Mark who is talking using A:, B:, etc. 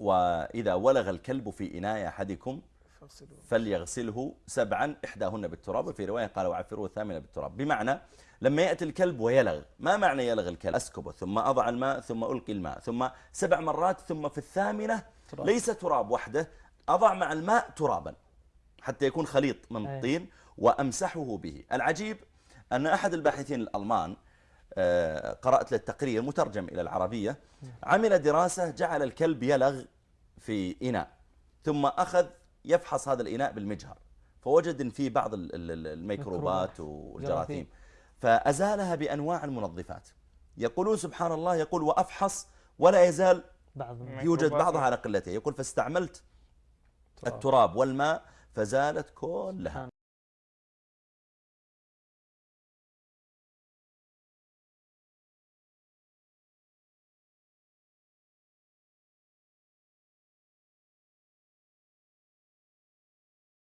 A: وإذا ولغ الكلب في إناء أحدكم. فليغسله سبعا إحداهن بالتراب وفي رواية قال وعفروه الثامنة بالتراب بمعنى لما يأتي الكلب ويلغ ما معنى يلغ الكلب أسكبه ثم أضع الماء ثم ألقي الماء ثم سبع مرات ثم في الثامنة
B: تراب.
A: ليس تراب وحده أضع مع الماء ترابا حتى يكون خليط من. الطين وأمسحه به العجيب أن أحد الباحثين الألمان قرأت له التقرير مترجم إلى العربية عمل دراسة جعل الكلب يلغ في إناء ثم أخذ يفحص هذا الإناء بالمجهر فوجد إن فيه بعض ال- ال- ال- الميكروبات والجراثيم
B: جراثيم.
A: فأزالها بأنواع المنظفات يقولون سبحان الله يقول وأفحص ولا يزال
B: بعض
A: يوجد. بعضها على قلته يقول فاستعملت
B: تراب.
A: التراب والماء فزالت كلها